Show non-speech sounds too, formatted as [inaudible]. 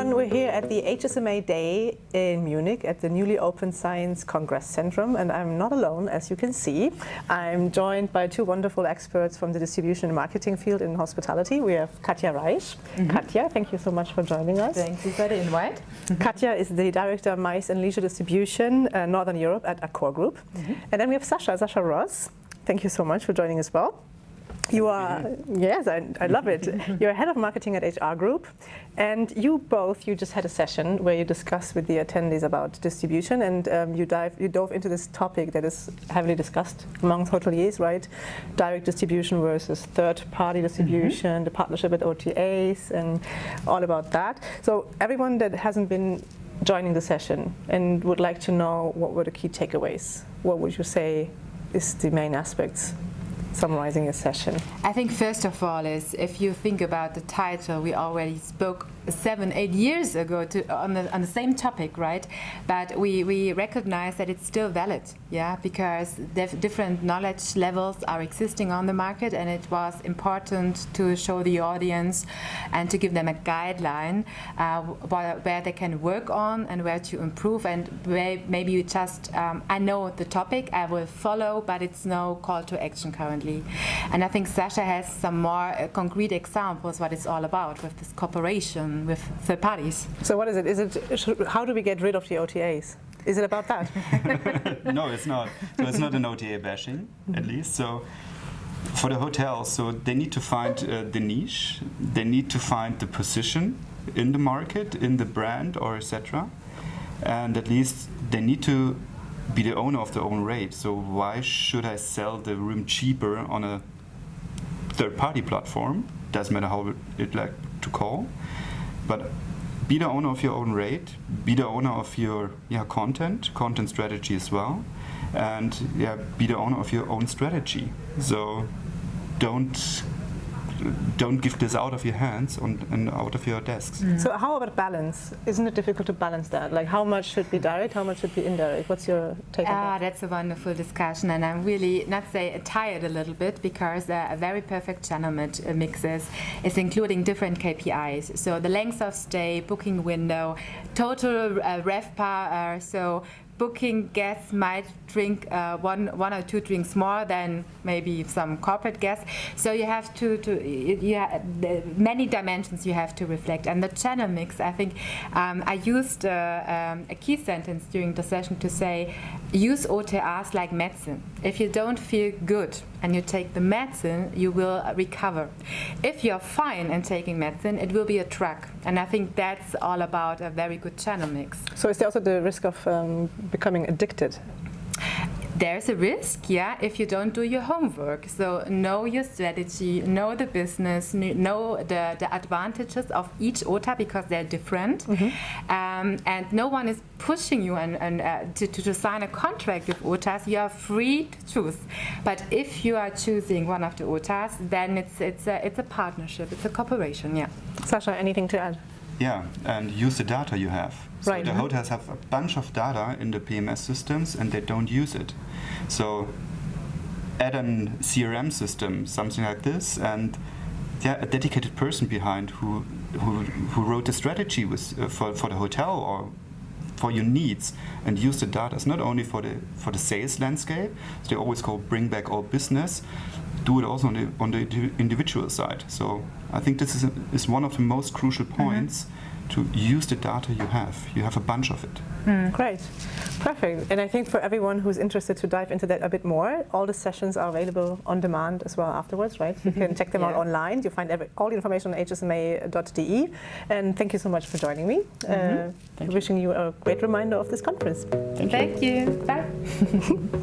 everyone. We're here at the HSMA Day in Munich at the newly opened Science Congress Centrum and I'm not alone as you can see. I'm joined by two wonderful experts from the distribution and marketing field in hospitality. We have Katja Reich. Mm -hmm. Katja, thank you so much for joining us. Thank you for the invite. [laughs] Katja is the Director of MICE and Leisure Distribution uh, Northern Europe at Accor Group. Mm -hmm. And then we have Sasha, Sasha Ross. Thank you so much for joining as well. You are, yes, I, I love it. [laughs] You're head of marketing at HR Group, and you both, you just had a session where you discussed with the attendees about distribution, and um, you, dive, you dove into this topic that is heavily discussed among hoteliers, right? Direct distribution versus third-party distribution, mm -hmm. the partnership with OTAs, and all about that. So everyone that hasn't been joining the session and would like to know what were the key takeaways, what would you say is the main aspects summarizing a session? I think first of all is if you think about the title, we already spoke seven, eight years ago to, on, the, on the same topic, right? But we, we recognize that it's still valid, yeah, because different knowledge levels are existing on the market and it was important to show the audience and to give them a guideline uh, where, where, they can work on and where to improve and where maybe you just, um, I know the topic, I will follow, but it's no call to action currently. And I think Sasha has some more uh, concrete examples what it's all about with this cooperation with third parties. So what is it? Is it how do we get rid of the OTAs? Is it about that? [laughs] no, it's not. So it's not an OTA bashing, at least. So for the hotels, so they need to find uh, the niche, they need to find the position in the market, in the brand, or etc. And at least they need to be the owner of their own rate. So why should I sell the room cheaper on a third-party platform? Doesn't matter how it like to call. But be the owner of your own rate, be the owner of your yeah, content, content strategy as well, and yeah, be the owner of your own strategy. So don't don't give this out of your hands on, and out of your desks. Mm. So how about balance? Isn't it difficult to balance that? Like how much should be direct, how much should be indirect? What's your take on that? ah, that? That's a wonderful discussion and I'm really, not say tired a little bit because uh, a very perfect channel uh, mixes is including different KPIs. So the length of stay, booking window, total uh, RevPAR, uh, so booking guests might drink uh, one, one or two drinks more than maybe some corporate guests. So you have to, to have, many dimensions you have to reflect. And the channel mix, I think um, I used uh, um, a key sentence during the session to say, use OTAs like medicine. If you don't feel good and you take the medicine, you will recover. If you're fine and taking medicine, it will be a drug. And I think that's all about a very good channel mix. So is there also the risk of um, becoming addicted? there's a risk, yeah, if you don't do your homework. So know your strategy, know the business, know the, the advantages of each OTA because they're different. Mm -hmm. um, and no one is pushing you and, and uh, to, to, to, sign a contract with OTAs. You are free to choose. But if you are choosing one of the OTAs, then it's, it's, a, it's a partnership, it's a cooperation, yeah. Sasha, anything to add? Yeah, and use the data you have. So right. the hotels have a bunch of data in the PMS systems and they don't use it. So add a CRM system, something like this, and yeah, a dedicated person behind who who, who wrote the strategy with, uh, for, for the hotel or for your needs and use the data. It's not only for the for the sales landscape. So they always call bring back all business. Do it also on the on the individual side. So I think this is a, is one of the most crucial mm-hmm. points. Mm -hmm to use the data you have. You have a bunch of it. Mm, great, perfect. And I think for everyone who's interested to dive into that a bit more, all the sessions are available on demand as well afterwards, right? You can [laughs] check them yeah. out online. You find every, all the information on hsma.de. And thank you so much for joining me. Mm -hmm. uh, wishing you. you a great reminder of this conference. Thank you. Thank you. Bye. [laughs]